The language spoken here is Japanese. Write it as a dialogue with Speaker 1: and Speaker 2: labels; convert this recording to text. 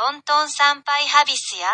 Speaker 1: トントン参拝ハビスや